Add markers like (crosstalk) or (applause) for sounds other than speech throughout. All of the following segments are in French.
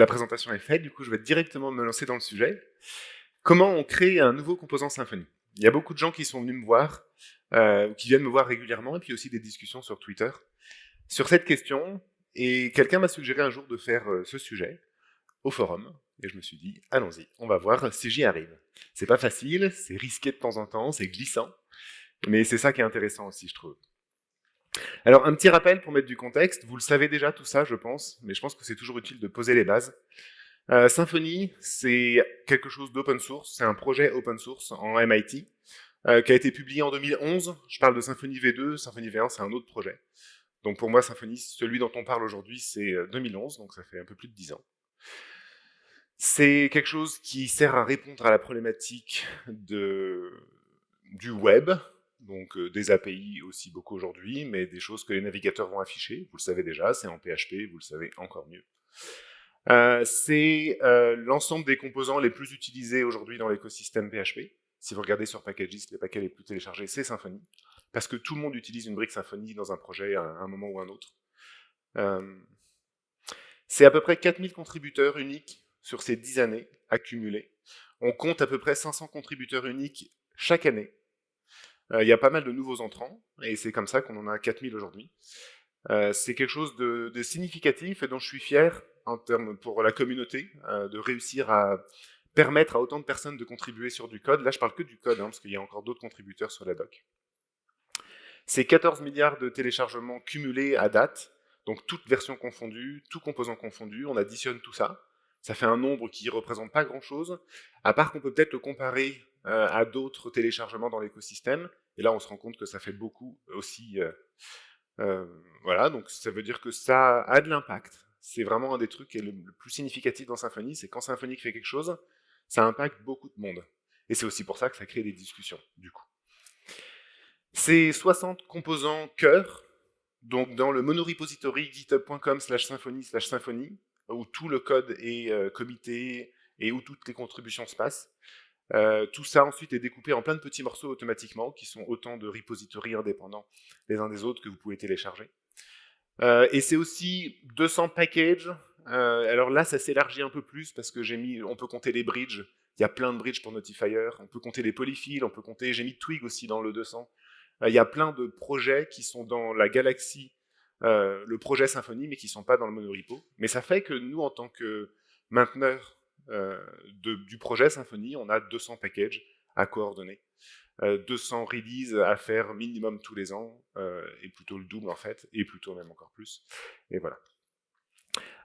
la présentation est faite, du coup je vais directement me lancer dans le sujet. Comment on crée un nouveau composant Symfony Il y a beaucoup de gens qui sont venus me voir, euh, qui viennent me voir régulièrement, et puis aussi des discussions sur Twitter sur cette question, et quelqu'un m'a suggéré un jour de faire euh, ce sujet au forum, et je me suis dit, allons-y, on va voir si j'y arrive. C'est pas facile, c'est risqué de temps en temps, c'est glissant, mais c'est ça qui est intéressant aussi, je trouve. Alors, un petit rappel pour mettre du contexte. Vous le savez déjà tout ça, je pense, mais je pense que c'est toujours utile de poser les bases. Euh, Symfony, c'est quelque chose d'open source, c'est un projet open source en MIT, euh, qui a été publié en 2011. Je parle de Symfony V2, Symfony V1, c'est un autre projet. Donc pour moi, Symfony, celui dont on parle aujourd'hui, c'est 2011, euh, donc ça fait un peu plus de 10 ans. C'est quelque chose qui sert à répondre à la problématique du web, donc euh, des API aussi beaucoup aujourd'hui, mais des choses que les navigateurs vont afficher, vous le savez déjà, c'est en PHP, vous le savez encore mieux. Euh, c'est euh, l'ensemble des composants les plus utilisés aujourd'hui dans l'écosystème PHP. Si vous regardez sur Packages, les paquets les plus téléchargés, c'est Symfony, parce que tout le monde utilise une brique Symfony dans un projet à un moment ou un autre. c'est à peu près 4000 contributeurs uniques sur ces 10 années accumulées. On compte à peu près 500 contributeurs uniques chaque année il y a pas mal de nouveaux entrants, et c'est comme ça qu'on en a 4000 aujourd'hui. Euh, c'est quelque chose de, significatif et dont je suis fier en termes pour la communauté, euh, de réussir à permettre à autant de personnes de contribuer sur du code. Là, je parle que du code, hein, parce qu'il y a encore d'autres contributeurs sur la doc. C'est 14 milliards de téléchargements cumulés à date, donc toutes versions confondues, tout composant confondu, on additionne tout ça. Ça fait un nombre qui ne représente pas grand-chose, à part qu'on peut peut-être le comparer euh, à d'autres téléchargements dans l'écosystème. Et là, on se rend compte que ça fait beaucoup aussi. Euh, euh, voilà, donc ça veut dire que ça a de l'impact. C'est vraiment un des trucs qui est le, plus significatif dans Symfony, c'est quand Symfony fait quelque chose, ça impacte beaucoup de monde. Et c'est aussi pour ça que ça crée des discussions, du coup. C'est 60 composants cœur, donc dans le monorepository github.com slash symfony slash symfony, où tout le code est comité et où toutes les contributions se passent. Euh, tout ça ensuite est découpé en plein de petits morceaux automatiquement, qui sont autant de repositories indépendants les uns des autres que vous pouvez télécharger. Euh, et c'est aussi 200 packages. Euh, alors là, ça s'élargit un peu plus parce que j'ai mis, on peut compter les bridges. Il y a plein de bridges pour Notifier. On peut compter les polyfills, on peut compter. J'ai mis Twig aussi dans le 200. il y a plein de projets qui sont dans la galaxie, le projet Symfony, mais qui sont pas dans le monorepo. Mais ça fait que nous, en tant que mainteneurs euh, du projet Symfony, on a 200 packages à coordonner. 200 euh, releases à faire minimum tous les ans, euh, et plutôt le double en fait, et plutôt même encore plus. Et voilà.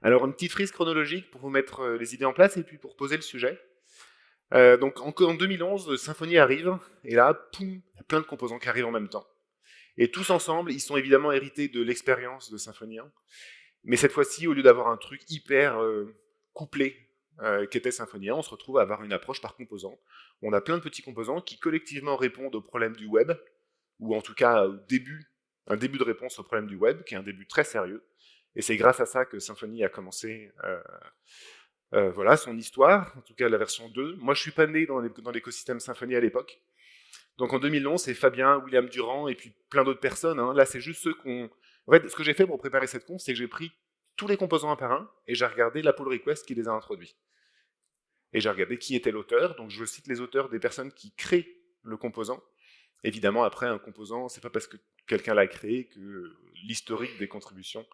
Alors une petite frise chronologique pour vous mettre les idées en place et puis pour poser le sujet. donc en, en 2011, Symfony arrive, et là, poum, il y a plein de composants qui arrivent en même temps. Et tous ensemble, ils sont évidemment hérités de l'expérience de Symfony 1, mais cette fois-ci, au lieu d'avoir un truc hyper couplé euh, qu'était Symfony 1, on se retrouve à avoir une approche par composant. On a plein de petits composants qui collectivement répondent aux problèmes du web, ou en tout cas au début, un début de réponse au problème du web, qui est un début très sérieux. Et c'est grâce à ça que Symfony a commencé euh, euh, voilà, son histoire, en tout cas la version 2. Moi, je suis pas né dans l'écosystème Symfony à l'époque. Donc en 2011, c'est Fabien, William Durand et puis plein d'autres personnes. Hein. Là, c'est juste ceux qu'on... En fait, ce que j'ai fait pour préparer cette conf, c'est que j'ai pris tous les composants un par un, et j'ai regardé la pull request qui les a introduits. Et j'ai regardé qui était l'auteur, donc je cite les auteurs des personnes qui créent le composant. Évidemment, après, un composant, c'est pas parce que quelqu'un l'a créé que l'historique des contributions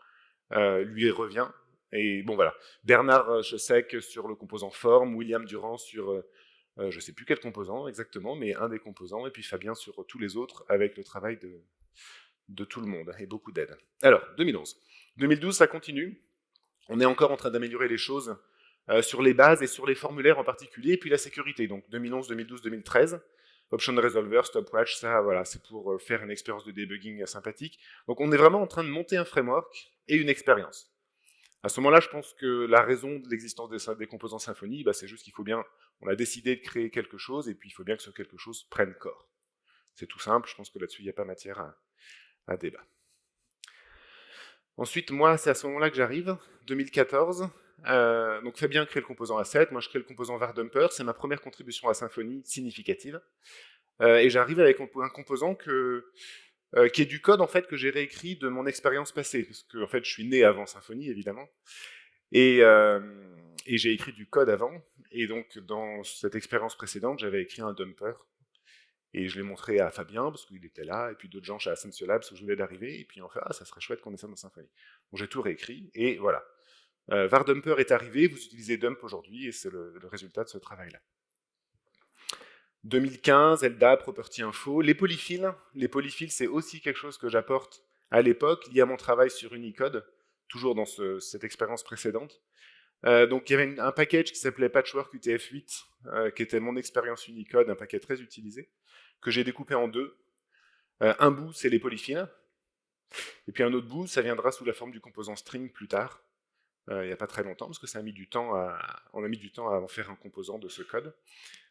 euh, lui revient. Et bon, voilà. Bernard Chessec sur le composant forme, William Durand sur, euh, euh, je sais plus quel composant exactement, mais un des composants, et puis Fabien sur tous les autres, avec le travail de, de tout le monde, et beaucoup d'aide. Alors, 2011. 2012, ça continue. On est encore en train d'améliorer les choses euh, sur les bases et sur les formulaires en particulier, et puis la sécurité. Donc 2011, 2012, 2013. Option Resolver, Stopwatch, ça, voilà, c'est pour euh, faire une expérience de debugging sympathique. Donc on est vraiment en train de monter un framework et une expérience. À ce moment-là, je pense que la raison de l'existence des, composants Symfony, bah, c'est juste qu'il faut bien, on a décidé de créer quelque chose, et puis il faut bien que ce quelque chose prenne corps. C'est tout simple, je pense que là-dessus, il n'y a pas matière à débat. Ensuite, moi, c'est à ce moment-là que j'arrive, 2014. Euh, donc Fabien crée le composant A7, moi je crée le composant Vardumper, c'est ma première contribution à Symfony significative. Euh, et j'arrive avec un composant euh, qui est du code en fait que j'ai réécrit de mon expérience passée, parce que en fait je suis né avant Symfony évidemment, et, et j'ai écrit du code avant, et donc dans cette expérience précédente j'avais écrit un dumper, et je l'ai montré à Fabien parce qu'il était là, et puis d'autres gens chez Ascensio Labs où je venais d'arriver, et puis on fait ah ça serait chouette qu'on ait ça dans Symfony. Donc j'ai tout réécrit, et voilà. Euh, Vardumper est arrivé, vous utilisez Dump aujourd'hui, et c'est le, résultat de ce travail-là. 2015, LDAP, Property Info. Les polyfills, les polyfills, c'est aussi quelque chose que j'apporte à l'époque, lié à mon travail sur Unicode, toujours dans cette expérience précédente. Euh, donc il y avait un package qui s'appelait Patchwork UTF-8, euh, qui était mon expérience Unicode, un paquet très utilisé, que j'ai découpé en deux. Euh, un bout, c'est les polyfills, et puis un autre bout, ça viendra sous la forme du composant string plus tard, il n'y a pas très longtemps, parce que ça a mis du temps à, on a mis du temps à en faire un composant de ce code.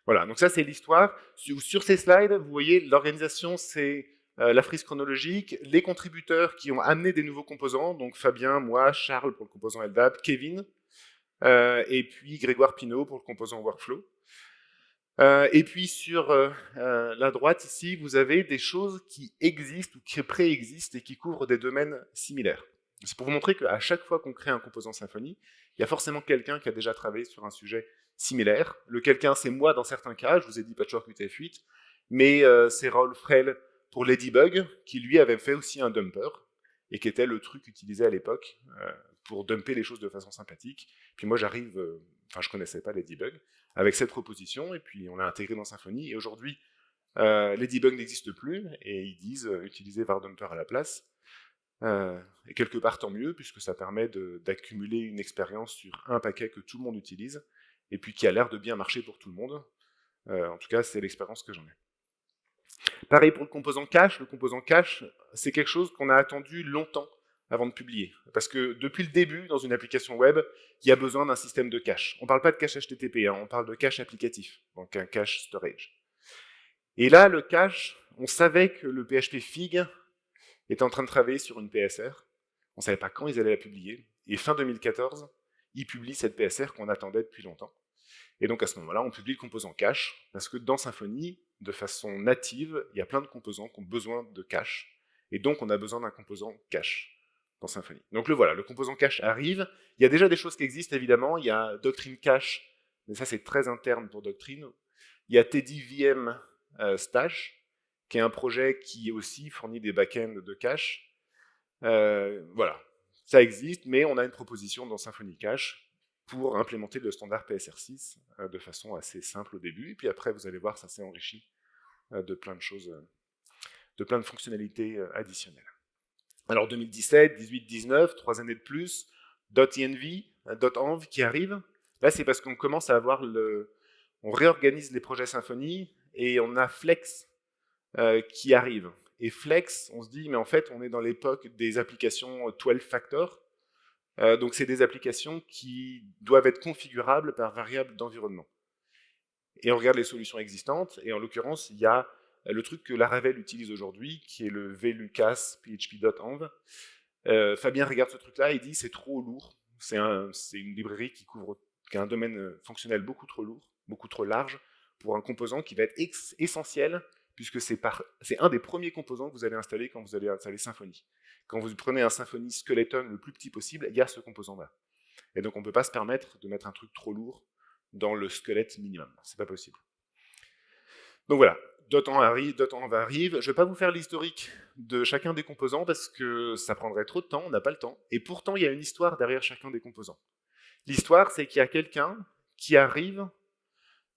Voilà, donc ça c'est l'histoire. Sur, ces slides, vous voyez, l'organisation c'est euh, la frise chronologique, les contributeurs qui ont amené des nouveaux composants, donc Fabien, moi, Charles pour le composant LDAP, Kevin, euh, et puis Grégoire Pinault pour le composant Workflow. Euh, et puis sur la droite ici, vous avez des choses qui existent ou qui préexistent et qui couvrent des domaines similaires. C'est pour vous montrer qu'à chaque fois qu'on crée un composant Symfony, il y a forcément quelqu'un qui a déjà travaillé sur un sujet similaire. Le quelqu'un, c'est moi dans certains cas, je vous ai dit Patchwork UTF-8, mais euh, c'est Raoul Frel pour Ladybug, qui lui avait fait aussi un dumper, et qui était le truc utilisé à l'époque euh, pour dumper les choses de façon sympathique. Puis moi j'arrive, euh, enfin je connaissais pas Ladybug, avec cette proposition, et puis on l'a intégré dans Symfony, et aujourd'hui Ladybug n'existe plus, et ils disent utiliser Vardumper à la place. et quelque part tant mieux, puisque ça permet d'accumuler une expérience sur un paquet que tout le monde utilise, et puis qui a l'air de bien marcher pour tout le monde. Euh, en tout cas, c'est l'expérience que j'en ai. Pareil pour le composant cache. Le composant cache, c'est quelque chose qu'on a attendu longtemps avant de publier. Parce que depuis le début, dans une application web, il y a besoin d'un système de cache. On ne parle pas de cache HTTP, hein, on parle de cache applicatif, donc un cache storage. Et là, le cache, on savait que le PHP Fig était en train de travailler sur une PSR. On ne savait pas quand ils allaient la publier. Et fin 2014, ils publient cette PSR qu'on attendait depuis longtemps. Et donc à ce moment-là, on publie le composant cache, parce que dans Symfony, de façon native, il y a plein de composants qui ont besoin de cache, et donc on a besoin d'un composant cache dans Symfony. Donc le voilà, le composant cache arrive. Il y a déjà des choses qui existent évidemment, il y a Doctrine Cache, mais ça c'est très interne pour Doctrine. Il y a Teddy VM euh, Stash, qui est un projet qui aussi fournit des backends de cache. Euh, voilà, ça existe, mais on a une proposition dans Symfony Cache pour implémenter le standard PSR6 euh, de façon assez simple au début, et puis après, vous allez voir, ça s'est enrichi de plein de choses, de plein de fonctionnalités additionnelles. Alors 2017, 18, 19, trois années de plus, .env, .env qui arrive. Là, c'est parce qu'on commence à avoir le... On réorganise les projets Symfony, et on a Flex qui arrive. Et Flex, on se dit, mais en fait, on est dans l'époque des applications 12 factor, euh, donc c'est des applications qui doivent être configurables par variable d'environnement. Et on regarde les solutions existantes, et en l'occurrence, il y a le truc que Laravel utilise aujourd'hui, qui est le vlucas php.env. Euh, Fabien regarde ce truc-là et dit c'est trop lourd. C'est une librairie qui couvre qui a un domaine euh, fonctionnel beaucoup trop lourd, beaucoup trop large, pour un composant qui va être essentiel, puisque c'est un des premiers composants que vous allez installer quand vous allez installer Symfony. Quand vous prenez un Symfony Skeleton le plus petit possible, il y a ce composant-là. Et donc on ne peut pas se permettre de mettre un truc trop lourd dans le squelette minimum. C'est pas possible. Donc voilà, Dotan arrive, va arrive. Je ne vais pas vous faire l'historique de chacun des composants parce que ça prendrait trop de temps, on n'a pas le temps. Et pourtant, il y a une histoire derrière chacun des composants. L'histoire, c'est qu'il y a quelqu'un qui arrive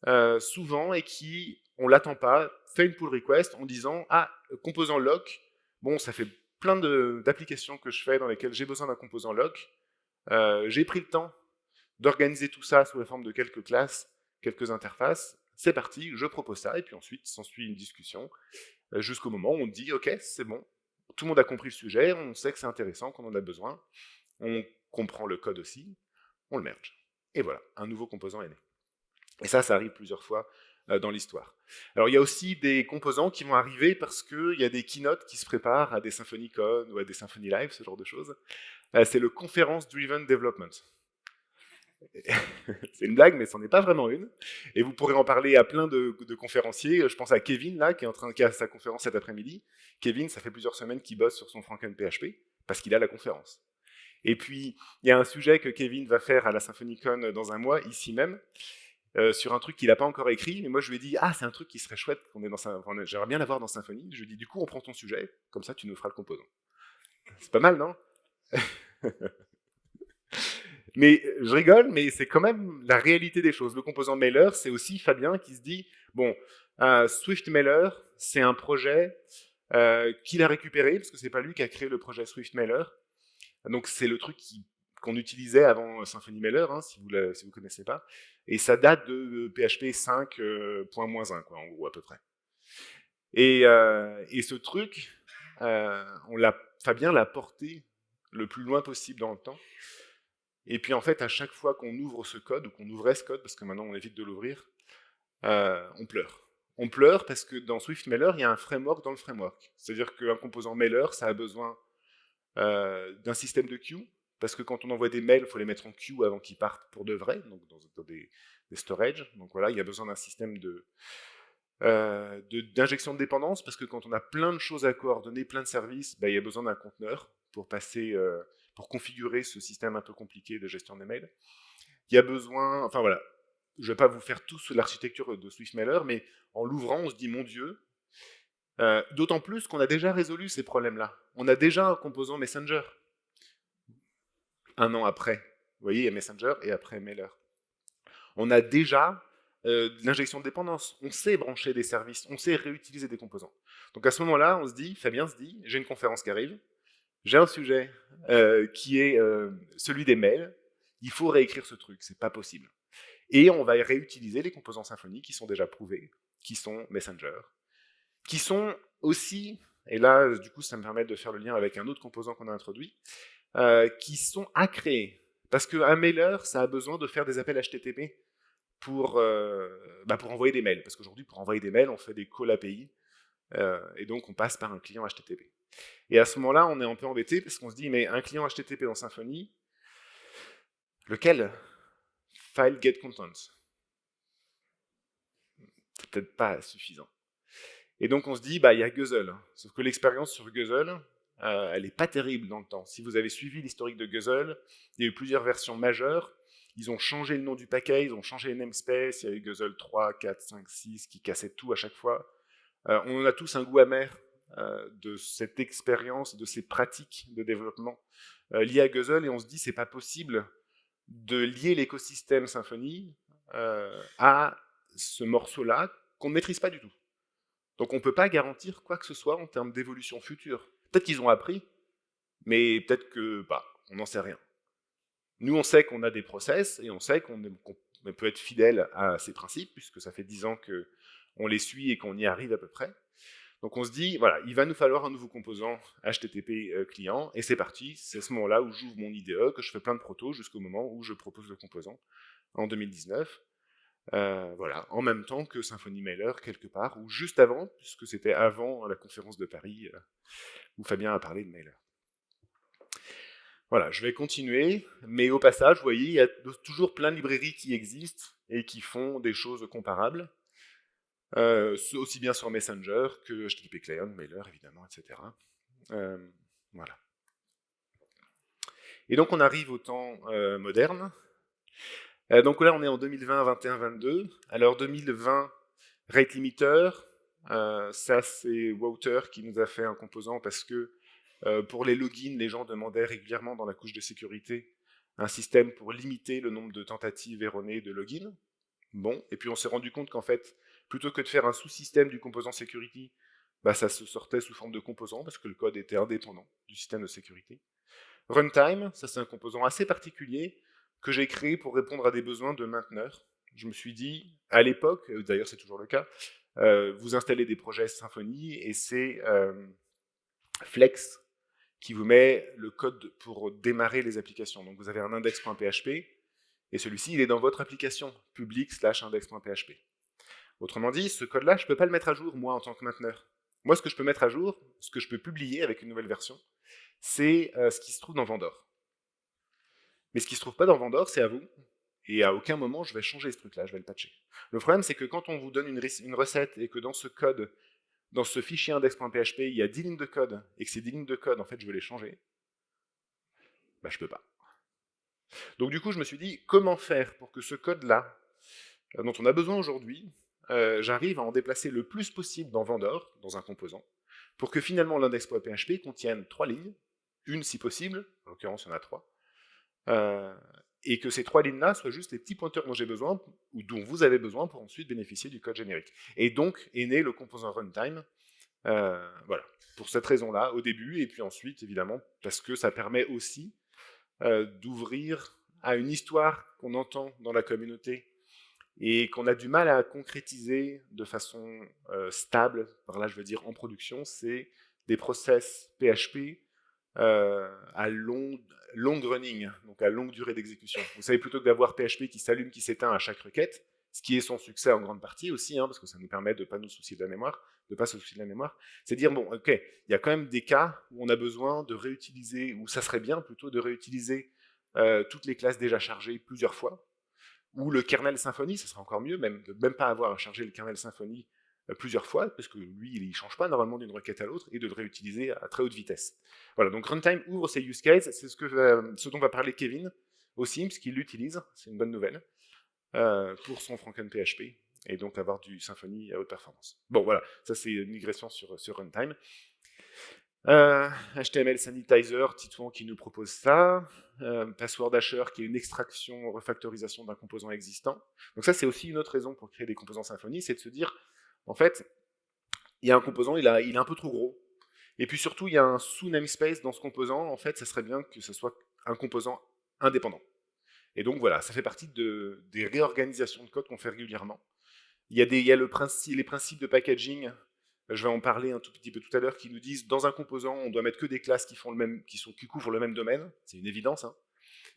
euh, souvent et qui, on l'attend pas, fait une pull request en disant « Ah, composant lock, bon, ça fait plein d'applications que je fais dans lesquelles j'ai besoin d'un composant lock. Euh, j'ai pris le temps d'organiser tout ça sous la forme de quelques classes, quelques interfaces. C'est parti, je propose ça, et puis ensuite s'ensuit une discussion, euh, jusqu'au moment où on dit « Ok, c'est bon, tout le monde a compris le sujet, on sait que c'est intéressant, qu'on en a besoin, on comprend le code aussi, on le merge. Et voilà, un nouveau composant est né. Et ça, ça arrive plusieurs fois euh, dans l'histoire. Alors il y a aussi des composants qui vont arriver parce qu'il y a des keynotes qui se préparent à des SymfonyCon ou à des Symfony Live, ce genre de choses. Euh, c'est le Conference Driven Development. (laughs) c'est une blague, mais ce n'est pas vraiment une. Et vous pourrez en parler à plein de, conférenciers. Je pense à Kevin, là, qui est en train de faire sa conférence cet après-midi. Kevin, ça fait plusieurs semaines qu'il bosse sur son Franken PHP, parce qu'il a la conférence. Et puis, il y a un sujet que Kevin va faire à la SymphonyCon dans un mois, ici même, euh, sur un truc qu'il n'a pas encore écrit. Mais moi, je lui ai dit, ah, c'est un truc qui serait chouette, qu'on est j'aimerais bien l'avoir dans Symfony. Je lui ai dit, du coup, on prend ton sujet, comme ça, tu nous feras le composant. C'est pas mal, non? (laughs) Mais je rigole, mais c'est quand même la réalité des choses. Le composant mailer, c'est aussi Fabien qui se dit, bon, euh, Swift Mailer, c'est un projet euh, qu'il a récupéré, parce que c'est pas lui qui a créé le projet Swift Mailer. Donc c'est le truc qu'on utilisait avant Symfony Mailer, hein, si vous ne connaissez pas. Et ça date de PHP 5.1, euh, quoi, en gros, à peu près. Et, euh, ce truc, Fabien l'a porté le plus loin possible dans le temps. Et puis en fait, à chaque fois qu'on ouvre ce code, ou qu'on ouvrait ce code, parce que maintenant on évite de l'ouvrir, euh, on pleure. On pleure parce que dans Swift Mailer, il y a un framework dans le framework. C'est-à-dire qu'un composant mailer, ça a besoin euh, d'un système de queue, parce que quand on envoie des mails, il faut les mettre en queue avant qu'ils partent pour de vrai, donc dans, des, des storage. Donc voilà, il y a besoin d'un système de, euh, d'injection de, dépendance, parce que quand on a plein de choses à coordonner, plein de services, bah, il y a besoin d'un conteneur pour passer pour configurer ce système un peu compliqué de gestion des mails. Il y a besoin, enfin voilà, je ne vais pas vous faire tous l'architecture de SwiftMailer, mais en l'ouvrant, on se dit, mon Dieu, euh, d'autant plus qu'on a déjà résolu ces problèmes-là. On a déjà un composant Messenger. Un an après. Vous voyez, il y a Messenger et après Mailer. On a déjà euh, l'injection de dépendance. On sait brancher des services, on sait réutiliser des composants. Donc à ce moment-là, on se dit, Fabien se dit, j'ai une conférence qui arrive, j'ai un sujet euh, qui est euh, celui des mails, il faut réécrire ce truc, c'est pas possible. Et on va réutiliser les composants Symfony qui sont déjà prouvés, qui sont Messenger, qui sont aussi, et là, du coup, ça me permet de faire le lien avec un autre composant qu'on a introduit, euh, qui sont à créer. Parce qu'un mailer, ça a besoin de faire des appels HTTP pour, bah pour envoyer des mails. Parce qu'aujourd'hui, pour envoyer des mails, on fait des call API, et donc on passe par un client HTTP. Et à ce moment-là, on est un peu embêté parce qu'on se dit, mais un client HTTP dans Symfony, lequel File get contents. C'est peut-être pas suffisant. Et donc on se dit, bah il y a Guzzle. Sauf que l'expérience sur Guzzle, euh, elle n'est pas terrible dans le temps. Si vous avez suivi l'historique de Guzzle, il y a eu plusieurs versions majeures. Ils ont changé le nom du paquet, ils ont changé les namespace, il y a eu Guzzle 3, 4, 5, 6 qui cassaient tout à chaque fois. Euh, on en a tous un goût amer de cette expérience, de ces pratiques de développement euh, liées à Guzzle, et on se dit c'est pas possible de lier l'écosystème Symfony euh, à ce morceau-là qu'on ne maîtrise pas du tout. Donc on ne peut pas garantir quoi que ce soit en termes d'évolution future. Peut-être qu'ils ont appris, mais peut-être que bah, on n'en sait rien. Nous, on sait qu'on a des process et on sait qu'on peut être fidèle à ces principes, puisque ça fait dix ans qu'on les suit et qu'on y arrive à peu près. Donc on se dit, voilà, il va nous falloir un nouveau composant HTTP euh, client, et c'est parti, c'est ce moment-là où j'ouvre mon IDE, que je fais plein de protos jusqu'au moment où je propose le composant, en 2019. Euh, voilà, en même temps que Symfony Mailer, quelque part, ou juste avant, puisque c'était avant la conférence de Paris, euh, où Fabien a parlé de Mailer. Voilà, je vais continuer, mais au passage, vous voyez, il y a toujours plein de librairies qui existent et qui font des choses comparables. Euh, aussi bien sur Messenger que HTTP Client, Mailer, évidemment, etc. Euh, voilà. Et donc on arrive au temps euh, moderne. donc là on est en 2020, 21, 22. Alors 2020, rate limiter, ça c'est Wouter qui nous a fait un composant parce que pour les logins, les gens demandaient régulièrement dans la couche de sécurité un système pour limiter le nombre de tentatives erronées de login. Bon, et puis on s'est rendu compte qu'en fait, plutôt que de faire un sous-système du composant security, bah, ça se sortait sous forme de composant, parce que le code était indépendant du système de sécurité. Runtime, ça c'est un composant assez particulier que j'ai créé pour répondre à des besoins de mainteneurs. Je me suis dit, à l'époque, euh, d'ailleurs c'est toujours le cas, euh, vous installez des projets Symfony et c'est euh, Flex qui vous met le code pour démarrer les applications. Donc vous avez un index.php et celui-ci il est dans votre application, public slash index.php. Autrement dit, ce code-là, je ne peux pas le mettre à jour, moi, en tant que mainteneur. Moi, ce que je peux mettre à jour, ce que je peux publier avec une nouvelle version, c'est euh, ce qui se trouve dans Vendor. Mais ce qui ne se trouve pas dans Vendor, c'est à vous, et à aucun moment je vais changer ce truc-là, je vais le patcher. Le problème, c'est que quand on vous donne une, recette et que dans ce code, dans ce fichier index.php, il y a 10 lignes de code, et que ces 10 lignes de code, en fait, je veux les changer, bah, je peux pas. Donc du coup, je me suis dit, comment faire pour que ce code-là, euh, dont on a besoin aujourd'hui, euh, j'arrive à en déplacer le plus possible dans Vendor, dans un composant, pour que finalement l'index.php contienne trois lignes, une si possible, en l'occurrence il y en a trois, euh, et que ces trois lignes-là soient juste les petits pointeurs dont j'ai besoin, ou dont vous avez besoin pour ensuite bénéficier du code générique. Et donc est né le composant runtime, voilà, pour cette raison-là, au début, et puis ensuite, évidemment, parce que ça permet aussi euh, d'ouvrir à une histoire qu'on entend dans la communauté et qu'on a du mal à concrétiser de façon euh, stable, par là je veux dire en production, c'est des process PHP euh, à long, running, donc à longue durée d'exécution. Vous savez, plutôt que d'avoir PHP qui s'allume, qui s'éteint à chaque requête, ce qui est son succès en grande partie aussi, hein, parce que ça nous permet de ne pas nous soucier de la mémoire, de pas se soucier de la mémoire, c'est dire, bon, ok, il y a quand même des cas où on a besoin de réutiliser, ou ça serait bien plutôt de réutiliser euh, toutes les classes déjà chargées plusieurs fois, ou le kernel Symfony, ça serait encore mieux, même de même pas avoir à charger le kernel Symfony euh, plusieurs fois, parce que lui, il ne change pas normalement d'une requête à l'autre, et de le réutiliser à très haute vitesse. Voilà, donc Runtime ouvre ces use cases, c'est ce, ce dont va parler Kevin aussi, parce qu'il l'utilise, c'est une bonne nouvelle, euh, pour son PHP et donc avoir du Symfony à haute performance. Bon, voilà, ça c'est une migration sur, sur Runtime. HTML euh, Sanitizer, Titouan qui nous propose ça. Euh, Password Asher qui est une extraction, refactorisation d'un composant existant. Donc ça c'est aussi une autre raison pour créer des composants Symfony, c'est de se dire, en fait, il y a un composant, il, est un peu trop gros. Et puis surtout, il y a un sous-namespace dans ce composant, en fait, ça serait bien que ce soit un composant indépendant. Et donc voilà, ça fait partie de, des réorganisations de code qu'on fait régulièrement. Il y a, les principes de packaging, je vais en parler un tout petit peu tout à l'heure, qui nous disent dans un composant, on doit mettre que des classes qui, font le même, qui, sont, qui couvrent le même domaine, c'est une évidence. Hein.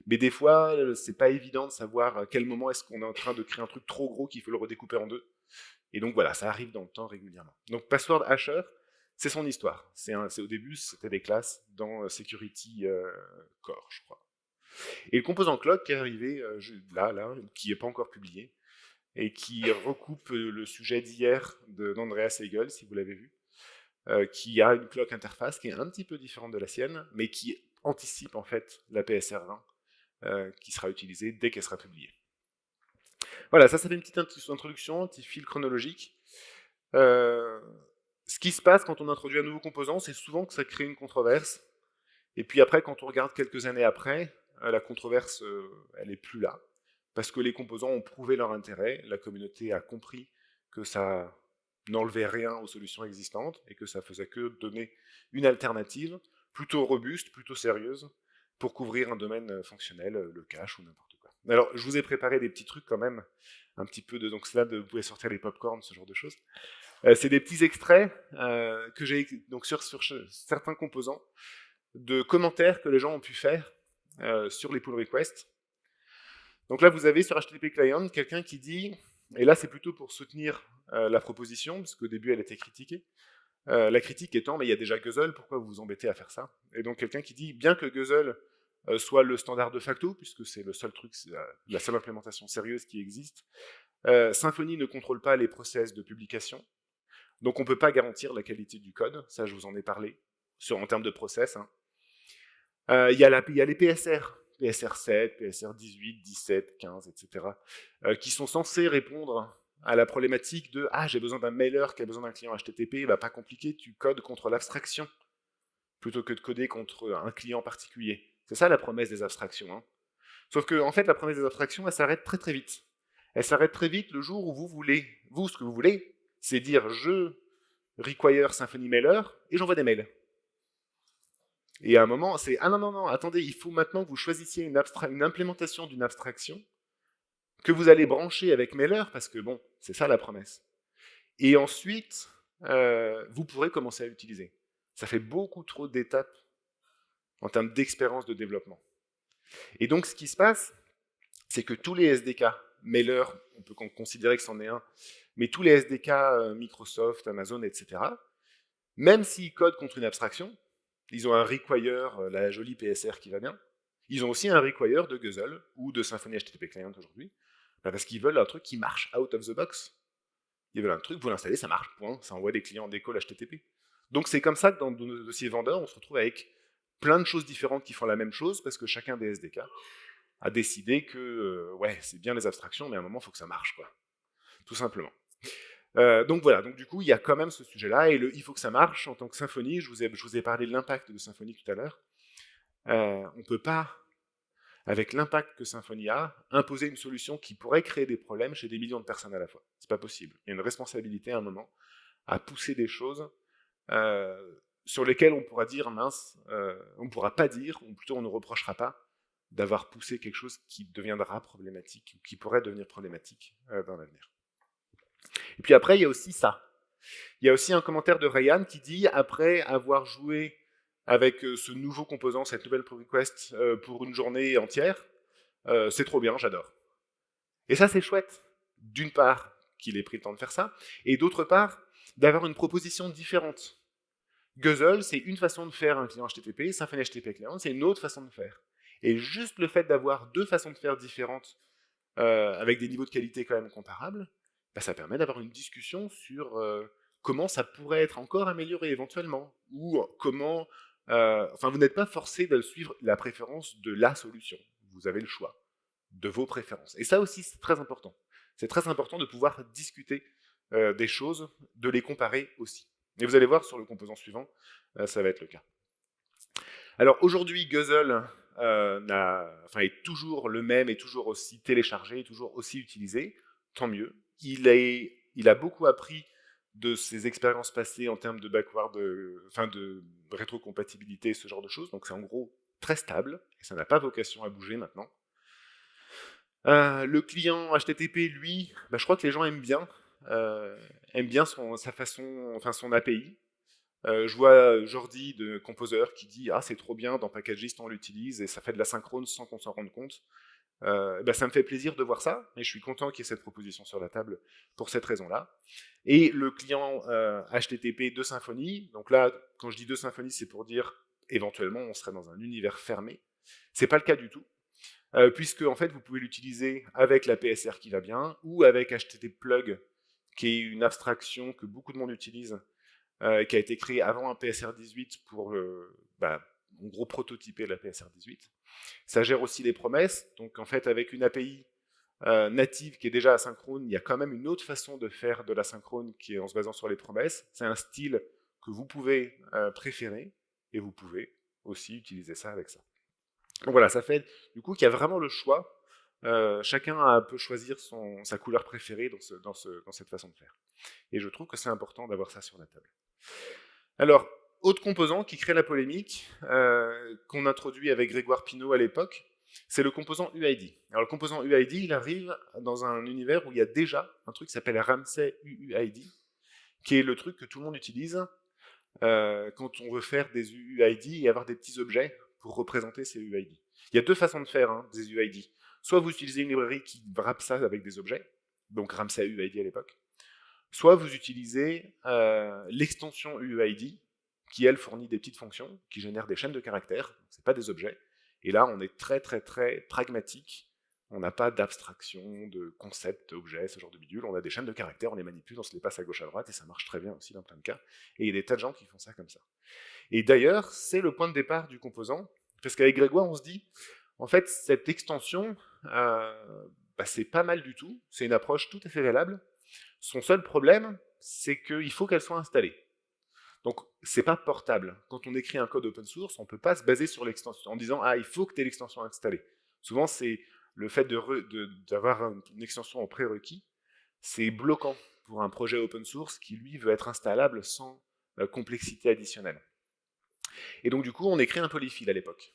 Mais des fois, c'est pas évident de savoir à quel moment est-ce qu'on est en train de créer un truc trop gros qu'il faut le redécouper en deux. Et donc voilà, ça arrive dans le temps régulièrement. Donc Password Hasher, c'est son histoire. C'est au début, c'était des classes dans euh, Security euh, Core, je crois. Et le composant clock qui est arrivé euh, là, là, qui n'est pas encore publié, et qui recoupe le sujet d'hier d'Andreas Hegel, si vous l'avez vu, euh, qui a une clock interface qui est un petit peu différente de la sienne, mais qui anticipe en fait la PSR20, euh, qui sera utilisée dès qu'elle sera publiée. Voilà, ça, ça fait une petite introduction, un petit fil chronologique. Euh, ce qui se passe quand on introduit un nouveau composant, c'est souvent que ça crée une controverse. Et puis après, quand on regarde quelques années après, la controverse, elle est plus là parce que les composants ont prouvé leur intérêt, la communauté a compris que ça n'enlevait rien aux solutions existantes et que ça faisait que donner une alternative plutôt robuste, plutôt sérieuse, pour couvrir un domaine euh, fonctionnel, euh, le cache ou n'importe quoi. Alors, je vous ai préparé des petits trucs quand même, un petit peu de... Donc là, vous pouvez sortir les popcorns, ce genre de choses. Euh, c'est des petits extraits que j'ai donc sur, certains composants, de commentaires que les gens ont pu faire sur les pull requests, donc là, vous avez sur HTTP Client quelqu'un qui dit, et là c'est plutôt pour soutenir euh, la proposition, parce qu'au début elle était critiquée, euh, la critique étant, mais il y a déjà Guzzle, pourquoi vous vous embêtez à faire ça? Et donc quelqu'un qui dit, bien que Guzzle euh, soit le standard de facto, puisque c'est le seul truc, la, seule implémentation sérieuse qui existe, Symfony ne contrôle pas les process de publication, donc on ne peut pas garantir la qualité du code, ça je vous en ai parlé, sur, en termes de process. Hein. Il y, a les PSR, PSR 7, PSR 18, 17, 15, etc., qui sont censés répondre à la problématique de « Ah, j'ai besoin d'un mailer qui a besoin d'un client HTTP, bah, pas compliqué, tu codes contre l'abstraction, plutôt que de coder contre un client particulier. » C'est ça la promesse des abstractions. Hein. Sauf que, en fait, la promesse des abstractions, elle s'arrête très très vite. Elle s'arrête très vite le jour où vous voulez, vous, ce que vous voulez, c'est dire « Je require Symfony Mailer » et j'envoie des mails. Et à un moment, c'est « Ah non, non, non, attendez, il faut maintenant que vous choisissiez une, implémentation d'une abstraction que vous allez brancher avec Mailer, parce que bon, c'est ça la promesse. Et ensuite, euh, vous pourrez commencer à l'utiliser. Ça fait beaucoup trop d'étapes en termes d'expérience de développement. Et donc, ce qui se passe, c'est que tous les SDK, Mailer, on peut considérer que c'en est un, mais tous les SDK, euh, Microsoft, Amazon, etc., même s'ils codent contre une abstraction, ils ont un require, euh, la jolie PSR qui va bien, Ils ont aussi un require de Guzzle ou de Symfony HTTP Client aujourd'hui, bah, parce qu'ils veulent un truc qui marche out of the box. Ils veulent un truc, vous l'installez, ça marche, point, ça envoie des clients des calls HTTP. Donc c'est comme ça que dans nos dossiers vendeurs, on se retrouve avec plein de choses différentes qui font la même chose, parce que chacun des SDK a décidé que, euh, ouais, c'est bien les abstractions, mais à un moment, il faut que ça marche, quoi. Tout simplement. Euh, donc voilà, donc du coup, il y a quand même ce sujet-là, et il faut que ça marche, en tant que Symfony, je vous ai, parlé de l'impact de Symfony tout à l'heure, euh, on ne peut pas, avec l'impact que Symfony a, imposer une solution qui pourrait créer des problèmes chez des millions de personnes à la fois. C'est pas possible. Il y a une responsabilité à un moment à pousser des choses euh, sur lesquelles on pourra dire, mince, on ne pourra pas dire, ou plutôt on ne reprochera pas, d'avoir poussé quelque chose qui deviendra problématique, ou qui pourrait devenir problématique dans l'avenir. Et puis après, il y a aussi ça. Il y a aussi un commentaire de Ryan qui dit, après avoir joué avec euh, ce nouveau composant, cette nouvelle request euh, pour une journée entière, euh, c'est trop bien, j'adore. Et ça, c'est chouette. D'une part, qu'il ait pris le temps de faire ça, et d'autre part, d'avoir une proposition différente. Guzzle, c'est une façon de faire un client HTTP, Symfony HTTP Client, c'est une autre façon de faire. Et juste le fait d'avoir deux façons de faire différentes, avec des niveaux de qualité quand même comparables, bah, ça permet d'avoir une discussion sur comment ça pourrait être encore amélioré éventuellement, ou comment... Enfin, vous n'êtes pas forcé de suivre la préférence de la solution. Vous avez le choix de vos préférences. Et ça aussi, c'est très important. C'est très important de pouvoir discuter des choses, de les comparer aussi. Et vous allez voir sur le composant suivant, ça va être le cas. Alors aujourd'hui, Guzzle est toujours le même, est toujours aussi téléchargé, toujours aussi utilisé, tant mieux il, a beaucoup appris de ses expériences passées en termes de backward, enfin de rétrocompatibilité, ce genre de choses. Donc c'est en gros très stable, et ça n'a pas vocation à bouger maintenant. Euh, le client HTTP, lui, bah, je crois que les gens aiment bien, euh, aiment bien son, sa façon, enfin son API. Euh, je vois Jordi de Composer qui dit « Ah, c'est trop bien, dans Packagist on l'utilise et ça fait de la synchrone sans qu'on s'en rende compte. Euh, bah, ça me fait plaisir de voir ça, et je suis content qu'il y ait cette proposition sur la table pour cette raison-là. Et le client HTTP de Symfony, donc là, quand je dis de Symfony, c'est pour dire éventuellement on serait dans un univers fermé. C'est pas le cas du tout, euh, puisque en fait vous pouvez l'utiliser avec la PSR qui va bien, ou avec HTTP Plug, qui est une abstraction que beaucoup de monde utilise, euh, qui a été créée avant un PSR 18 pour, bah, en gros, prototyper la PSR 18. Ça gère aussi les promesses, donc en fait avec une API euh, native qui est déjà asynchrone, il y a quand même une autre façon de faire de l'asynchrone qui est en se basant sur les promesses. C'est un style que vous pouvez euh, préférer, et vous pouvez aussi utiliser ça avec ça. Donc voilà, ça fait du coup qu'il y a vraiment le choix. Euh, chacun peut choisir son, sa couleur préférée dans, ce, dans, ce, dans cette façon de faire. Et je trouve que c'est important d'avoir ça sur la table. Alors, autre composant qui crée la polémique, euh, qu'on introduit avec Grégoire Pinault à l'époque, c'est le composant UID. Alors le composant UID, il arrive dans un univers où il y a déjà un truc qui s'appelle Ramsey UUID, qui est le truc que tout le monde utilise euh, quand on veut faire des UUID et avoir des petits objets pour représenter ces UID. Il y a deux façons de faire hein, des UID. Soit vous utilisez une librairie qui wrap ça avec des objets, donc Ramsey UID à l'époque, soit vous utilisez euh, l'extension UUID, qui elle fournit des petites fonctions qui génèrent des chaînes de caractères, c'est pas des objets. Et là, on est très très très pragmatique. On n'a pas d'abstraction, de concept, objet, ce genre de bidule. On a des chaînes de caractères, on les manipule, on se les passe à gauche à droite, et ça marche très bien aussi dans plein de cas. Et il y a des tas de gens qui font ça comme ça. Et d'ailleurs, c'est le point de départ du composant, parce qu'avec Grégoire, on se dit, en fait, cette extension, euh, bah, c'est pas mal du tout, c'est une approche tout à fait valable. Son seul problème, c'est qu'il faut qu'elle soit installée. Donc, c'est pas portable. Quand on écrit un code open source, on ne peut pas se baser sur l'extension en disant « Ah, il faut que tu aies l'extension installée ». Souvent, c'est le fait d'avoir une extension en prérequis, c'est bloquant pour un projet open source qui, lui, veut être installable sans euh, complexité additionnelle. Et donc, du coup, on écrit un polyfile à l'époque.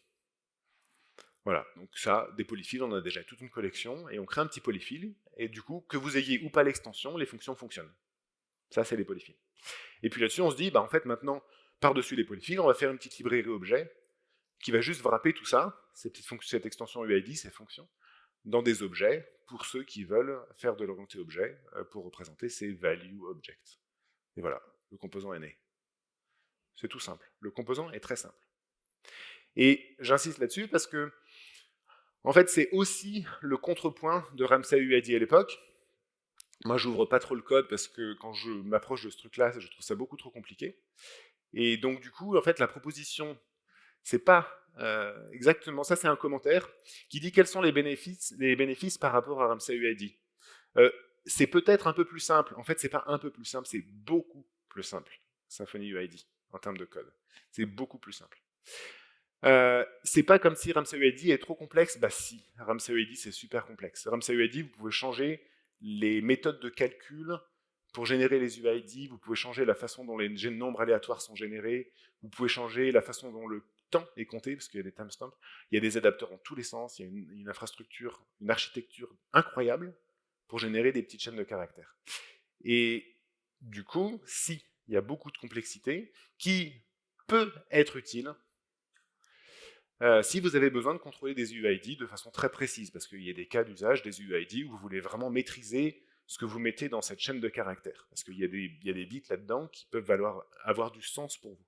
Voilà, donc ça, des polyfiles, on a déjà toute une collection, et on crée un petit polyfile, et du coup, que vous ayez ou pas l'extension, les fonctions fonctionnent. Ça, c'est les polyfiles. Et puis là-dessus, on se dit, bah, en fait, maintenant, par-dessus les polyfiles, on va faire une petite librairie objet qui va juste wrapper tout ça, cette, extension UID, ces fonctions, dans des objets, pour ceux qui veulent faire de l'orienté objet, euh, pour représenter ces value objects. Et voilà, le composant est né. C'est tout simple. Le composant est très simple. Et j'insiste là-dessus parce que En fait, c'est aussi le contrepoint de Ramsey UID à l'époque. Moi, j'ouvre pas trop le code parce que quand je m'approche de ce truc-là, je trouve ça beaucoup trop compliqué. Et donc, du coup, en fait, la proposition, c'est pas euh, exactement ça, c'est un commentaire qui dit quels sont les bénéfices, les bénéfices par rapport à Ramsey UID. Euh, c'est peut-être un peu plus simple. En fait, c'est pas un peu plus simple, c'est beaucoup plus simple, Symfony UID, en termes de code. C'est beaucoup plus simple. Euh, c'est pas comme si Ramsey UID est trop complexe. Bah si, Ramsey UID c'est super complexe. Ramsey UID, vous pouvez changer les méthodes de calcul pour générer les UID, vous pouvez changer la façon dont les nombres aléatoires sont générés, vous pouvez changer la façon dont le temps est compté, parce qu'il y a des timestamps, il y a des adapteurs dans tous les sens, il y a une, une infrastructure, une architecture incroyable pour générer des petites chaînes de caractères. Et du coup, si il y a beaucoup de complexité, qui peut être utile euh, si vous avez besoin de contrôler des UID de façon très précise, parce qu'il y a des cas d'usage des UID où vous voulez vraiment maîtriser ce que vous mettez dans cette chaîne de caractères, parce qu'il y, a des bits là-dedans qui peuvent valoir, avoir du sens pour vous.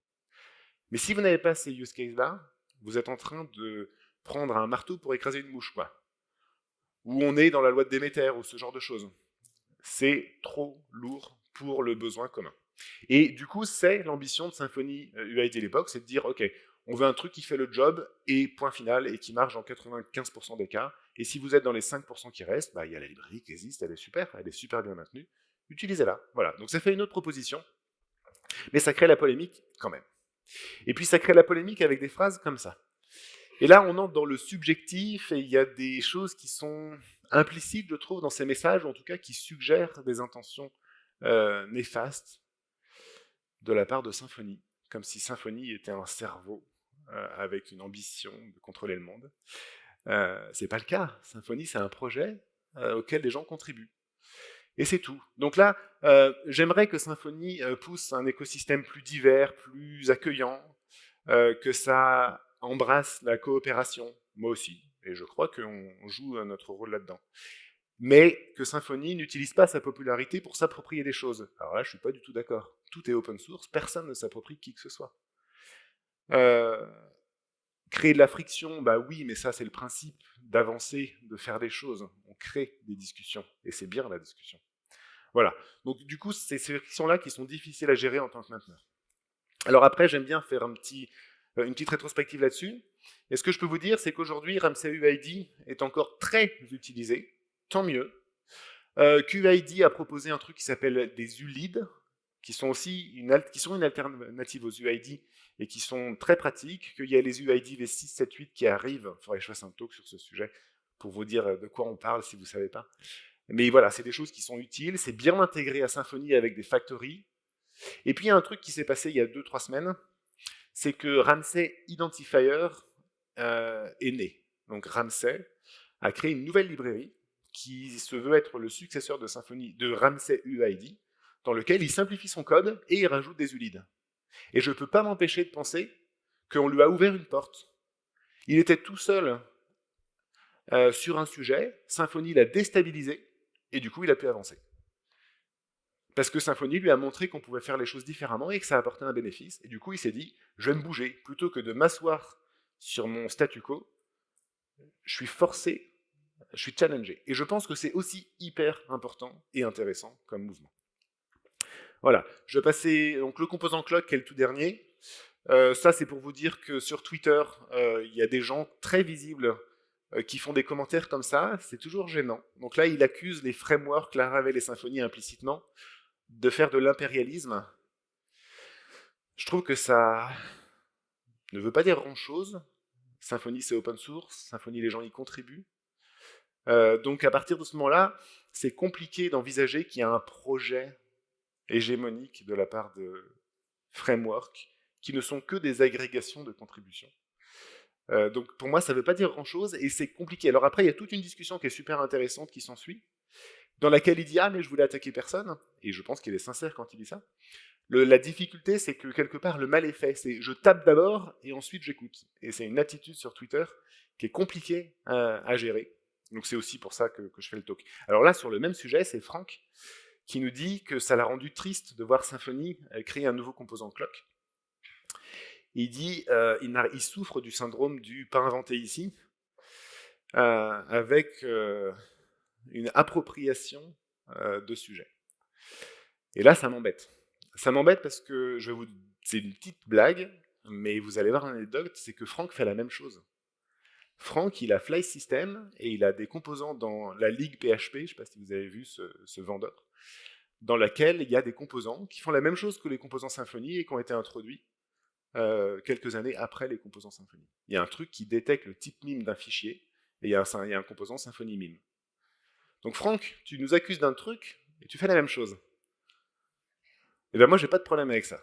Mais si vous n'avez pas ces use cases-là, vous êtes en train de prendre un marteau pour écraser une mouche, quoi. Ou on est dans la loi de Déméter, ou ce genre de choses. C'est trop lourd pour le besoin commun. Et du coup, c'est l'ambition de Symfony UID à l'époque, c'est de dire, OK, on veut un truc qui fait le job, et point final, et qui marche dans 95% des cas. Et si vous êtes dans les 5% qui restent, bah, il y a la librairie qui existe, elle est super, elle est super bien maintenue. Utilisez-la. Voilà. Donc ça fait une autre proposition, mais ça crée la polémique quand même. Et puis ça crée la polémique avec des phrases comme ça. Et là, on entre dans le subjectif, et il y a des choses qui sont implicites, je trouve, dans ces messages, ou en tout cas qui suggèrent des intentions euh, néfastes de la part de Symfony, comme si Symfony était un cerveau avec une ambition de contrôler le monde. Euh, c'est pas le cas. Symfony, c'est un projet euh, auquel des gens contribuent. Et c'est tout. Donc là, euh, j'aimerais que Symfony pousse un écosystème plus divers, plus accueillant, que ça embrasse la coopération, moi aussi. Et je crois qu'on joue notre rôle là-dedans. Mais que Symfony n'utilise pas sa popularité pour s'approprier des choses. Alors là, je suis pas du tout d'accord. Tout est open source, personne ne s'approprie qui que ce soit. Euh, créer de la friction, bah oui, mais ça c'est le principe d'avancer, de faire des choses. On crée des discussions, et c'est bien la discussion. Voilà. Donc du coup, c'est ces frictions-là qui sont difficiles à gérer en tant que mainteneur. Alors après, j'aime bien faire euh, une petite rétrospective là-dessus. Et ce que je peux vous dire, c'est qu'aujourd'hui, Ramsey UID est encore très utilisé, tant mieux. Euh, QID a proposé un truc qui s'appelle des ULID, qui sont aussi une, qui sont une alternative aux UID et qui sont très pratiques, qu'il y a les UID V6, 7, 8 qui arrivent, il faudrait que je fasse un talk sur ce sujet pour vous dire de quoi on parle si vous ne savez pas. Mais voilà, c'est des choses qui sont utiles, c'est bien intégré à Symfony avec des factories. Et puis il y a un truc qui s'est passé il y a 2-3 semaines, c'est que Ramsey Identifier euh, est né. Donc Ramsey a créé une nouvelle librairie qui se veut être le successeur de Symfony, de Ramsey UID, dans lequel il simplifie son code et il rajoute des ULID. Et je ne peux pas m'empêcher de penser qu'on lui a ouvert une porte. Il était tout seul euh, sur un sujet, Symfony l'a déstabilisé, et du coup il a pu avancer. Parce que Symfony lui a montré qu'on pouvait faire les choses différemment et que ça apportait un bénéfice, et du coup il s'est dit, je vais me bouger, plutôt que de m'asseoir sur mon statu quo, je suis forcé, je suis challengé. Et je pense que c'est aussi hyper important et intéressant comme mouvement. Voilà, je vais passer donc le composant clock qui est le tout dernier. Euh, ça, c'est pour vous dire que sur Twitter, euh, il y a des gens très visibles euh, qui font des commentaires comme ça. C'est toujours gênant. Donc là, il accuse les frameworks, Laravel et Symfony implicitement, de faire de l'impérialisme. Je trouve que ça ne veut pas dire grand-chose. Symfony, c'est open source. Symfony, les gens y contribuent. donc à partir de ce moment-là, c'est compliqué d'envisager qu'il y a un projet hégémonique de la part de frameworks qui ne sont que des agrégations de contributions. Euh, donc pour moi, ça ne veut pas dire grand-chose et c'est compliqué. Alors après, il y a toute une discussion qui est super intéressante qui s'ensuit, dans laquelle il dit « Ah, mais je voulais attaquer personne », et je pense qu'il est sincère quand il dit ça. la difficulté, c'est que quelque part, le mal est fait. C'est je tape d'abord et ensuite j'écoute. Et c'est une attitude sur Twitter qui est compliquée à, gérer. Donc c'est aussi pour ça que, que, je fais le talk. Alors là, sur le même sujet, c'est Franck qui nous dit que ça l'a rendu triste de voir Symfony euh, créer un nouveau composant clock. Il dit euh, il, souffre du syndrome du pas inventé ici. avec une appropriation de sujet. Et là, ça m'embête. Ça m'embête parce que je vais vous... c'est une petite blague, mais vous allez voir l'anecdote, c'est que Franck fait la même chose. Franck, il a Fly System et il a des composants dans la ligue PHP, je ne sais pas si vous avez vu ce, vendeur, dans laquelle il y a des composants qui font la même chose que les composants Symfony et qui ont été introduits euh, quelques années après les composants Symfony. Il y a un truc qui détecte le type mime d'un fichier et il y, a un, composant Symfony mime. Donc Franck, tu nous accuses d'un truc et tu fais la même chose. Et eh bien moi, j'ai pas de problème avec ça.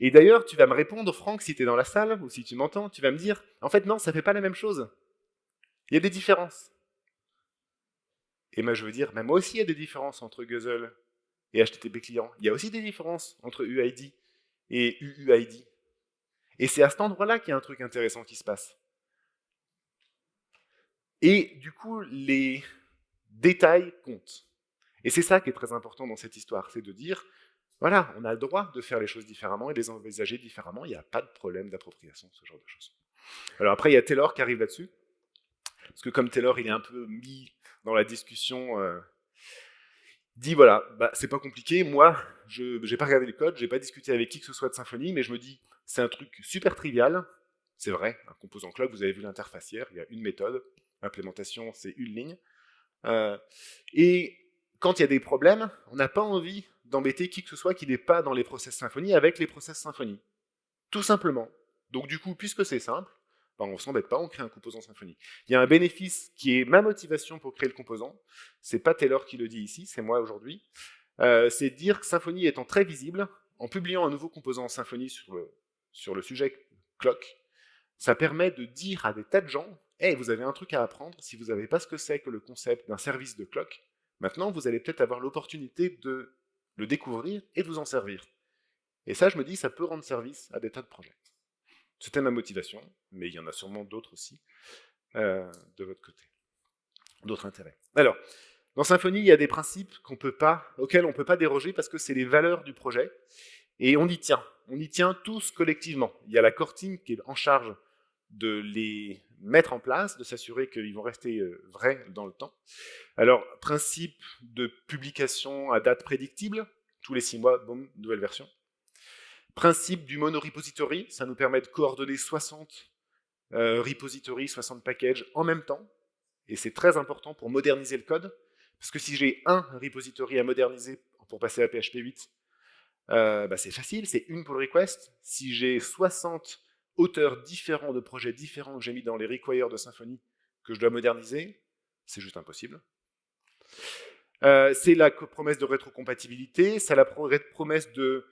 Et d'ailleurs, tu vas me répondre, Franck, si tu es dans la salle, ou si tu m'entends, tu vas me dire, en fait, non, ça fait pas la même chose. Il y a des différences. Et moi, je veux dire, moi aussi, il y a des différences entre Guzzle et HTTP client. Il y a aussi des différences entre UID et UUID. Et c'est à cet endroit-là qu'il y a un truc intéressant qui se passe. Et du coup, les détails comptent. Et c'est ça qui est très important dans cette histoire, c'est de dire, voilà, on a le droit de faire les choses différemment et de les envisager différemment, il n'y a pas de problème d'appropriation, ce genre de choses. Alors après, il y a Taylor qui arrive là-dessus, parce que comme Taylor, il est un peu mis dans la discussion, euh, dit voilà, bah, c'est pas compliqué, moi, je n'ai pas regardé le code, j'ai pas discuté avec qui que ce soit de Symfony, mais je me dis, c'est un truc super trivial, c'est vrai, un composant clock, vous avez vu l'interface hier, il y a une méthode, implémentation, c'est une ligne, euh, et quand il y a des problèmes, on n'a pas envie d'embêter qui que ce soit qui n'est pas dans les process Symfony avec les process Symfony. Tout simplement. Donc du coup, puisque c'est simple, ben, on ne s'embête pas, on crée un composant Symfony. Il y a un bénéfice qui est ma motivation pour créer le composant. C'est pas Taylor qui le dit ici, c'est moi aujourd'hui. Euh, c'est dire que Symfony étant très visible, en publiant un nouveau composant Symfony sur le, sur le sujet clock, ça permet de dire à des tas de gens « Hey, vous avez un truc à apprendre, si vous n'avez pas ce que c'est que le concept d'un service de clock, maintenant vous allez peut-être avoir l'opportunité de le découvrir et de vous en servir. Et ça, je me dis, ça peut rendre service à des tas de projets. C'était ma motivation, mais il y en a sûrement d'autres aussi euh, de votre côté, d'autres intérêts. Alors, dans Symfony, il y a des principes auxquels on ne peut pas déroger parce que c'est les valeurs du projet, et on y tient. On y tient tous collectivement. Il y a la core team qui est en charge de les mettre en place, de s'assurer qu'ils vont rester euh, vrais dans le temps. Alors, principe de publication à date prédictible, tous les six mois, boum, nouvelle version. Principe du mono-repository, ça nous permet de coordonner 60 euh, repositories, 60 packages en même temps, et c'est très important pour moderniser le code, parce que si j'ai un repository à moderniser pour passer à PHP 8, euh, bah c'est facile, c'est une pull request. Si j'ai 60 auteurs différents de projets différents que j'ai mis dans les requires de Symfony que je dois moderniser, c'est juste impossible. Euh, c'est la promesse de rétrocompatibilité, c'est la promesse de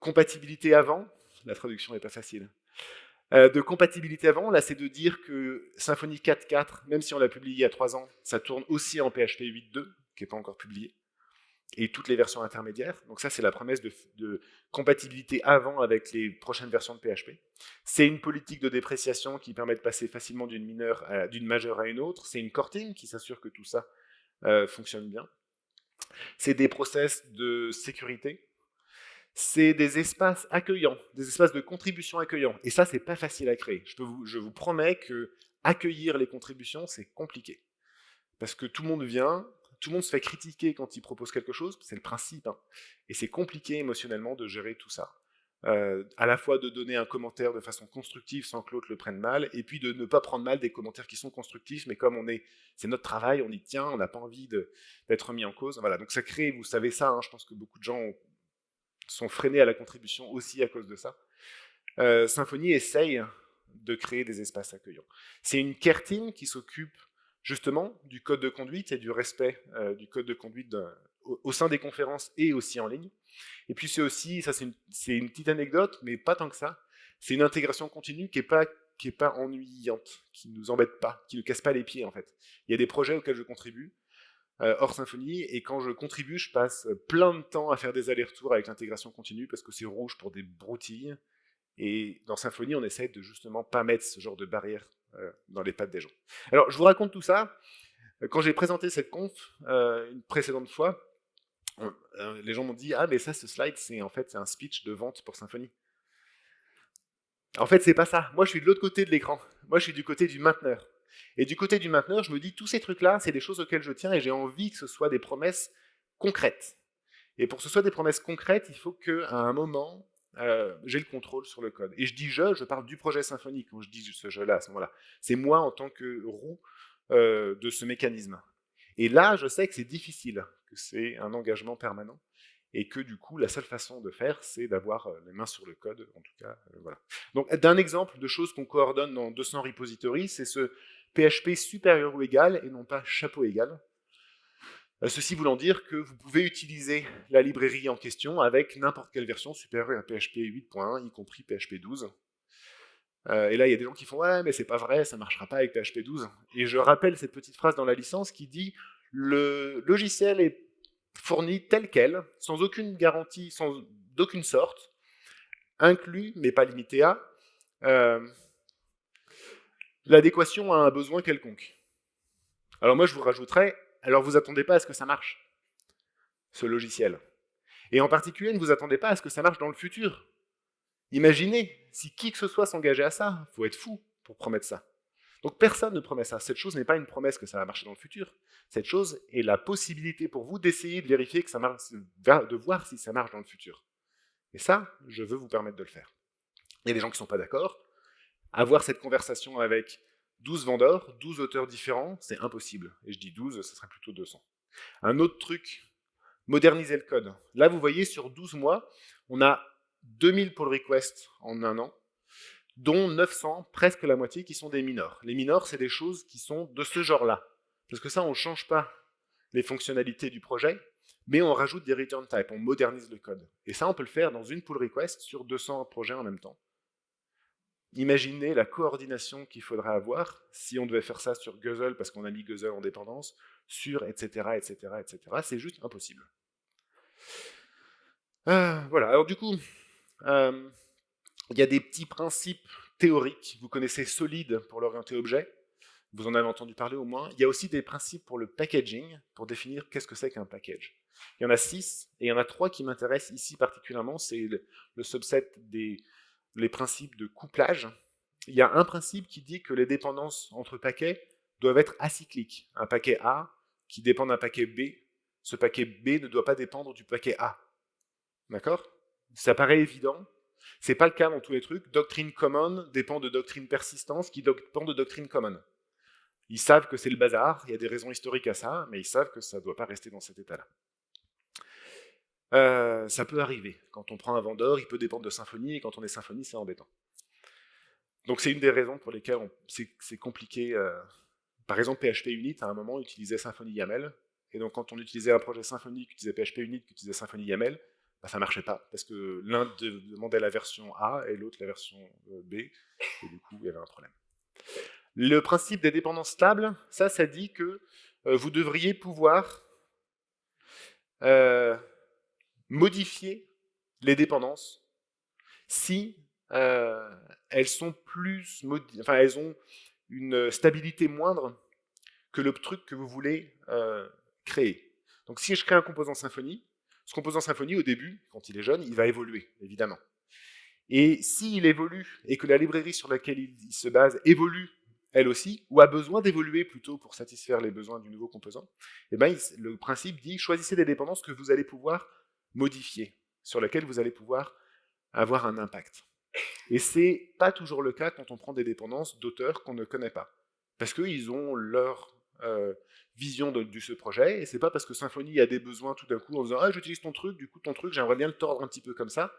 compatibilité avant, la traduction n'est pas facile, euh, de compatibilité avant, là c'est de dire que Symfony 4.4, même si on l'a publié il y a 3 ans, ça tourne aussi en PHP 8.2, qui n'est pas encore publié et toutes les versions intermédiaires. Donc ça, c'est la promesse de, compatibilité avant avec les prochaines versions de PHP. C'est une politique de dépréciation qui permet de passer facilement d'une mineure d'une majeure à une autre. C'est une corting qui s'assure que tout ça euh, fonctionne bien. C'est des process de sécurité. C'est des espaces accueillants, des espaces de contribution accueillants. Et ça, c'est pas facile à créer. Je, vous, promets que accueillir les contributions, c'est compliqué. Parce que tout le monde vient, tout le monde se fait critiquer quand il propose quelque chose, c'est le principe, hein. et c'est compliqué émotionnellement de gérer tout ça. Euh, à la fois de donner un commentaire de façon constructive sans que l'autre le prenne mal, et puis de ne pas prendre mal des commentaires qui sont constructifs, mais comme on est, c'est notre travail, on y tient, on n'a pas envie d'être mis en cause. Voilà, donc ça crée, vous savez ça, hein, je pense que beaucoup de gens sont freinés à la contribution aussi à cause de ça. Euh, Symfony essaye de créer des espaces accueillants. C'est une care team qui s'occupe justement du code de conduite et du respect euh, du code de conduite au, sein des conférences et aussi en ligne. Et puis c'est aussi, ça c'est une, petite anecdote, mais pas tant que ça, c'est une intégration continue qui n'est pas, pas ennuyante, qui ne nous embête pas, qui ne casse pas les pieds en fait. Il y a des projets auxquels je contribue, hors Symfony, et quand je contribue, je passe plein de temps à faire des allers-retours avec l'intégration continue parce que c'est rouge pour des broutilles, et dans Symfony, on essaie de justement pas mettre ce genre de barrière euh, dans les pattes des gens. Alors, je vous raconte tout ça. Quand j'ai présenté cette conf euh, une précédente fois, euh, les gens m'ont dit « Ah, mais ça, ce slide, c'est en fait un speech de vente pour Symfony. » En fait, c'est pas ça. Moi, je suis de l'autre côté de l'écran. Moi, je suis du côté du mainteneur. Et du côté du mainteneur, je me dis, tous ces trucs-là, c'est des choses auxquelles je tiens et j'ai envie que ce soit des promesses concrètes. Et pour que ce soit des promesses concrètes, il faut qu'à un moment, euh, j'ai le contrôle sur le code. Et je dis je, je parle du projet Symfony quand je dis ce jeu-là à ce moment-là. C'est moi en tant que roue euh, de ce mécanisme. Et là, je sais que c'est difficile, que c'est un engagement permanent, et que du coup, la seule façon de faire, c'est d'avoir euh, les mains sur le code, en tout cas, voilà. Donc, d'un exemple de choses qu'on coordonne dans 200 repositories, c'est ce PHP supérieur ou égal, et non pas chapeau égal. Euh, ceci voulant dire que vous pouvez utiliser la librairie en question avec n'importe quelle version supérieure à PHP 8.1, y compris PHP 12. Euh, et là, il y a des gens qui font « Ouais, mais c'est pas vrai, ça marchera pas avec PHP 12. » Et je rappelle cette petite phrase dans la licence qui dit « Le logiciel est fourni tel quel, sans aucune garantie, sans d'aucune sorte, inclus, mais pas limité à, euh, l'adéquation à un besoin quelconque. » Alors moi, je vous rajouterais alors vous attendez pas à ce que ça marche, ce logiciel. Et en particulier, ne vous attendez pas à ce que ça marche dans le futur. Imaginez, si qui que ce soit s'engageait à ça, il faut être fou pour promettre ça. Donc personne ne promet ça. Cette chose n'est pas une promesse que ça va marcher dans le futur. Cette chose est la possibilité pour vous d'essayer de vérifier que ça marche, de voir si ça marche dans le futur. Et ça, je veux vous permettre de le faire. Il y a des gens qui ne sont pas d'accord. Avoir cette conversation avec 12 vendeurs, 12 auteurs différents, c'est impossible. Et je dis 12, ce serait plutôt 200. Un autre truc, moderniser le code. Là, vous voyez, sur 12 mois, on a 2000 pull requests en un an, dont 900, presque la moitié, qui sont des minors. Les minors, c'est des choses qui sont de ce genre-là. Parce que ça, on ne change pas les fonctionnalités du projet, mais on rajoute des return types, on modernise le code. Et ça, on peut le faire dans une pull request sur 200 projets en même temps. Imaginez la coordination qu'il faudrait avoir si on devait faire ça sur Guzzle parce qu'on a mis Guzzle en dépendance, sur etc. etc. etc. C'est juste impossible. Euh, voilà, alors du coup, euh, il y a des petits principes théoriques. Vous connaissez Solid pour l'orienter objet, vous en avez entendu parler au moins. Il y a aussi des principes pour le packaging, pour définir qu'est-ce que c'est qu'un package. Il y en a six, et il y en a trois qui m'intéressent ici particulièrement, c'est le subset des les principes de couplage, il y a un principe qui dit que les dépendances entre paquets doivent être acycliques. Un paquet A qui dépend d'un paquet B, ce paquet B ne doit pas dépendre du paquet A. D'accord? Ça paraît évident. C'est pas le cas dans tous les trucs. Doctrine common dépend de doctrine persistance qui dépend de doctrine common. Ils savent que c'est le bazar, il y a des raisons historiques à ça, mais ils savent que ça ne doit pas rester dans cet état-là. Euh, ça peut arriver. Quand on prend un vendeur, il peut dépendre de Symfony, et quand on est Symfony, c'est embêtant. Donc c'est une des raisons pour lesquelles c'est compliqué. Euh, par exemple, PHP Unit, à un moment, utilisait Symfony YAML, et donc quand on utilisait un projet Symfony qui utilisait PHP Unit, qui utilisait Symfony YAML, bah, ça marchait pas, parce que l'un demandait la version A et l'autre la version euh, B, et du coup, il y avait un problème. Le principe des dépendances stables, ça, ça dit que vous devriez pouvoir modifier les dépendances si euh, elles sont plus, enfin elles ont une stabilité moindre que le truc que vous voulez euh, créer. Donc si je crée un composant Symfony, ce composant Symfony au début, quand il est jeune, il va évoluer, évidemment. Et s'il évolue et que la librairie sur laquelle il, se base évolue elle aussi, ou a besoin d'évoluer plutôt pour satisfaire les besoins du nouveau composant, eh ben, le principe dit choisissez des dépendances que vous allez pouvoir modifier, sur laquelle vous allez pouvoir avoir un impact. Et c'est pas toujours le cas quand on prend des dépendances d'auteurs qu'on ne connaît pas. Parce qu'ils ont leur euh, vision de, ce projet, et c'est pas parce que Symfony a des besoins tout d'un coup en disant « Ah, j'utilise ton truc, du coup ton truc, j'aimerais bien le tordre un petit peu comme ça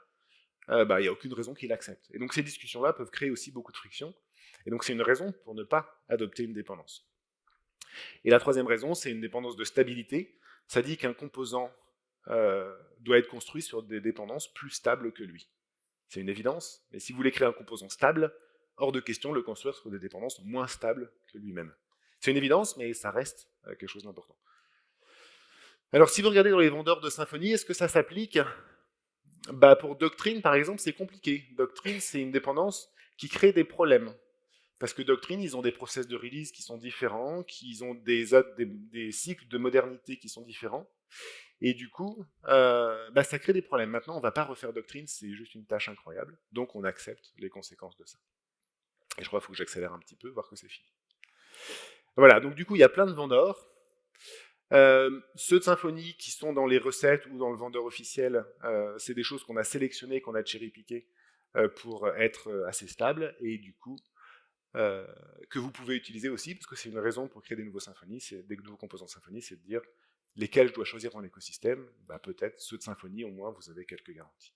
euh, bah, il n'y a aucune raison qu'il accepte. Et donc ces discussions-là peuvent créer aussi beaucoup de friction, et donc c'est une raison pour ne pas adopter une dépendance. Et la troisième raison, c'est une dépendance de stabilité. Ça dit qu'un composant euh, doit être construit sur des dépendances plus stables que lui. C'est une évidence, mais si vous voulez créer un composant stable, hors de question le construire sur des dépendances moins stables que lui-même. C'est une évidence, mais ça reste euh, quelque chose d'important. Alors si vous regardez dans les vendeurs de Symfony, est-ce que ça s'applique? Bah, Pour Doctrine, par exemple, c'est compliqué. Doctrine, c'est une dépendance qui crée des problèmes. Parce que Doctrine, ils ont des process de release qui sont différents, qu'ils ont des cycles de modernité qui sont différents. Et du coup, euh, bah, ça crée des problèmes. Maintenant, on ne va pas refaire doctrine, c'est juste une tâche incroyable. Donc on accepte les conséquences de ça. Et je crois qu'il faut que j'accélère un petit peu, voir que c'est fini. Voilà, donc du coup, il y a plein de vendeurs. Euh, ceux de Symfony qui sont dans les recettes ou dans le vendeur officiel, euh, c'est des choses qu'on a sélectionnées, qu'on a cherry-piquées pour être assez stable. Et du coup, que vous pouvez utiliser aussi, parce que c'est une raison pour créer des nouveaux symphonies, des nouveaux composants de Symfony, c'est de dire lesquels je dois choisir dans l'écosystème, bah, peut-être ceux de Symfony, au moins vous avez quelques garanties.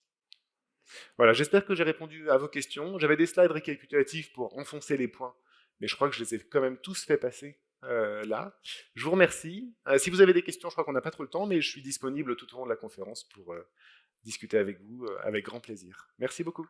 Voilà, j'espère que j'ai répondu à vos questions. J'avais des slides récapitulatifs pour enfoncer les points, mais je crois que je les ai quand même tous fait passer euh, là. Je vous remercie. Euh, si vous avez des questions, je crois qu'on n'a pas trop le temps, mais je suis disponible tout au long de la conférence pour euh, discuter avec vous avec grand plaisir. Merci beaucoup.